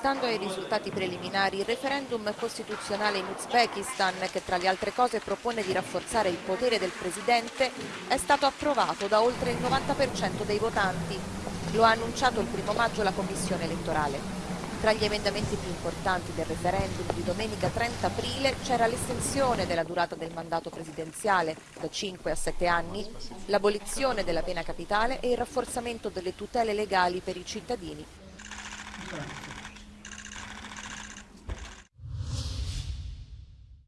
Stando ai risultati preliminari, il referendum costituzionale in Uzbekistan, che tra le altre cose propone di rafforzare il potere del presidente, è stato approvato da oltre il 90% dei votanti. Lo ha annunciato il primo maggio la Commissione elettorale. Tra gli emendamenti più importanti del referendum di domenica 30 aprile c'era l'estensione della durata del mandato presidenziale da 5 a 7 anni, l'abolizione della pena capitale e il rafforzamento delle tutele legali per i cittadini.